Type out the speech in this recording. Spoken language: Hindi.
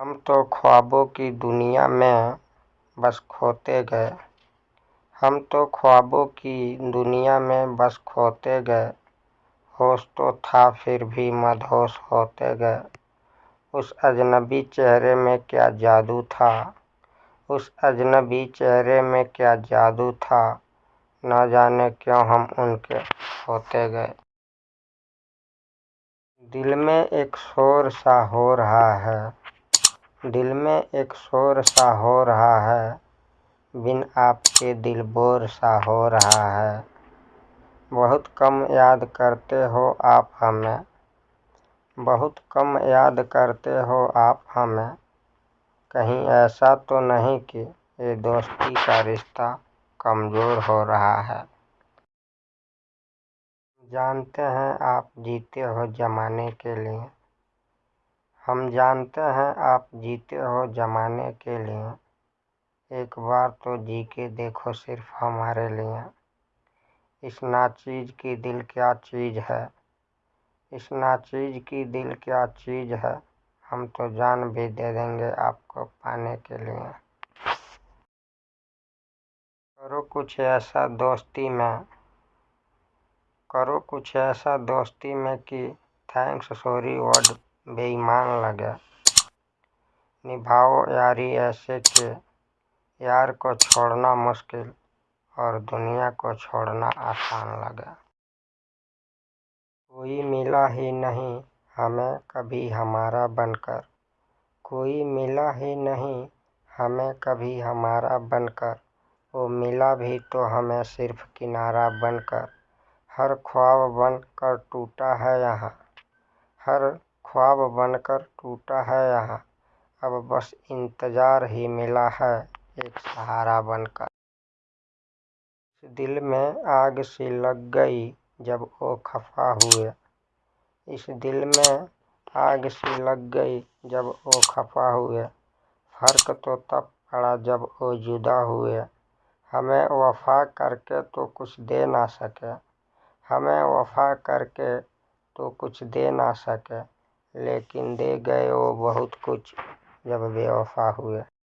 हम तो ख्वाबों की दुनिया में बस खोते गए। हम तो ख्वाबों की दुनिया में बस खोते गए। होश तो था फिर भी मदहोश होते गए। उस अजनबी चेहरे में क्या जादू था? उस अजनबी चेहरे में क्या जादू था? ना जाने क्यों हम उनके होते गए। दिल में एक शोर सा हो रहा है। दिल में एक शोर सा हो रहा है। बिन आपके दिल बोर सा हो रहा है। बहुत कम याद करते हो आप हमें। बहुत कम याद करते हो आप हमें। कहीं ऐसा तो नहीं कि ये दोस्ती का रिश्ता कमज़ोर हो रहा है। जानते हैं आप जीते हो ज़माने के लिए। हम जानते हैं आप जीते हो ज़माने के लिए। एक बार तो जी के देखो सिर्फ़ हमारे लिए। इस नाचीज़ की दिल क्या चीज़ है? इस नाचीज़ की दिल क्या चीज़ है? हम तो जान भी दे देंगे आपको पाने के लिए। करो कुछ ऐसा दोस्ती में। करो कुछ ऐसा दोस्ती में कि थैंक्स, सॉरी वर्ड बेईमान लगे। निभाओ यारी ऐसे कि यार को छोड़ना मुश्किल और दुनिया को छोड़ना आसान लगे। कोई मिला ही नहीं हमें कभी हमारा बनकर। कोई मिला ही नहीं हमें कभी हमारा बनकर। वो मिला भी तो हमें सिर्फ़ किनारा बनकर। हर ख्वाब बन कर टूटा है यहाँ। हर ख्वाब बनकर टूटा है यहाँ। अब बस इंतज़ार ही मिला है एक सहारा बनकर। दिल में आग सी लग गई जब वो खफा हुए। इस दिल में आग सी लग गई जब वो खफा हुए। फ़र्क तो तब पड़ा जब वो जुदा हुए। हमें वफ़ा करके तो कुछ दे ना सके। हमें वफ़ा करके तो कुछ दे ना सके। लेकिन दे गए वो बहुत कुछ जब बेवफा हुए।